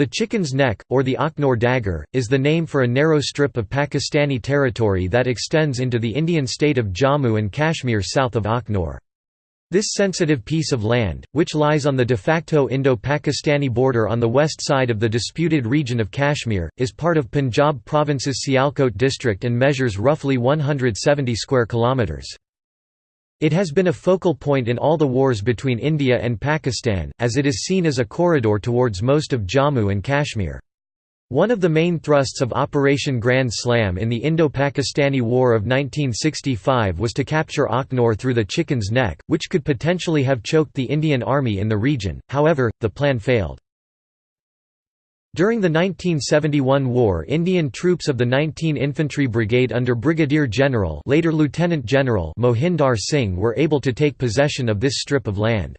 The Chicken's Neck, or the Akhnor Dagger, is the name for a narrow strip of Pakistani territory that extends into the Indian state of Jammu and Kashmir south of Akhnor. This sensitive piece of land, which lies on the de facto Indo-Pakistani border on the west side of the disputed region of Kashmir, is part of Punjab province's Sialkot district and measures roughly 170 square kilometres. It has been a focal point in all the wars between India and Pakistan, as it is seen as a corridor towards most of Jammu and Kashmir. One of the main thrusts of Operation Grand Slam in the Indo-Pakistani War of 1965 was to capture Akhnor through the Chicken's Neck, which could potentially have choked the Indian Army in the region, however, the plan failed. During the 1971 war Indian troops of the 19 Infantry Brigade under Brigadier General later Lieutenant General Mohinder Singh were able to take possession of this strip of land.